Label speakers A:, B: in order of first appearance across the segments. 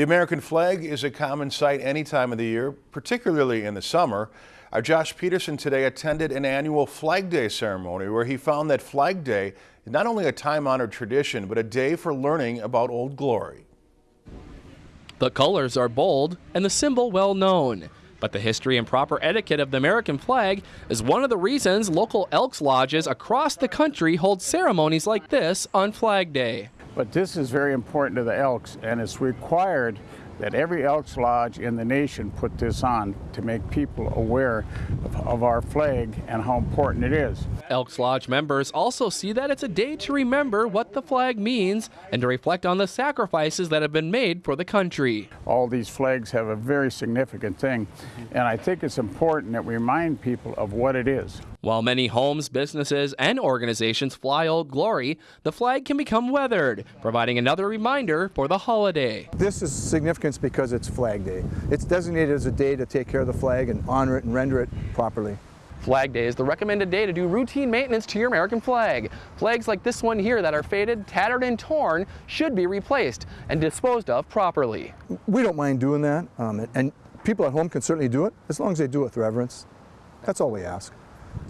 A: The American flag is a common sight any time of the year, particularly in the summer. Our Josh Peterson today attended an annual Flag Day ceremony where he found that Flag Day is not only a time-honored tradition, but a day for learning about Old Glory.
B: The colors are bold and the symbol well known. But the history and proper etiquette of the American flag is one of the reasons local Elks Lodges across the country hold ceremonies like this on Flag Day.
C: But this is very important to the Elks, and it's required that every Elks Lodge in the nation put this on to make people aware of, of, our flag and how important it is.
B: Elks Lodge members also see that it's a day to remember what the flag means and to reflect on the sacrifices that have been made for the country.
C: All these flags have a very significant thing, and I think it's important that we remind people of what it is.
B: While many homes, businesses, and organizations fly Old Glory, the flag can become weathered, providing another reminder for the holiday.
D: This is significance because it's Flag Day. It's designated as a day to take care of the flag and honor it and render it properly.
B: Flag Day is the recommended day to do routine maintenance to your American flag. Flags like this one here that are faded, tattered, and torn should be replaced and disposed of properly.
D: We don't mind doing that, um, and people at home can certainly do it as long as they do it with reverence. That's all we ask.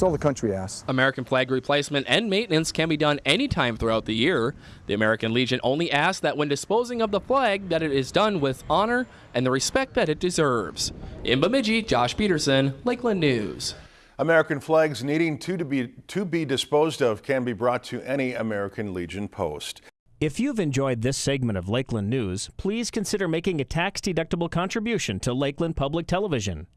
D: It's all the country asks.
B: American flag replacement and maintenance can be done anytime throughout the year. The American Legion only asks that when disposing of the flag that it is done with honor and the respect that it deserves. In Bemidji, Josh Peterson, Lakeland News.
A: American flags needing to, to, be, to be disposed of can be brought to any American Legion post.
E: If you've enjoyed this segment of Lakeland News, please consider making a tax-deductible contribution to Lakeland Public Television.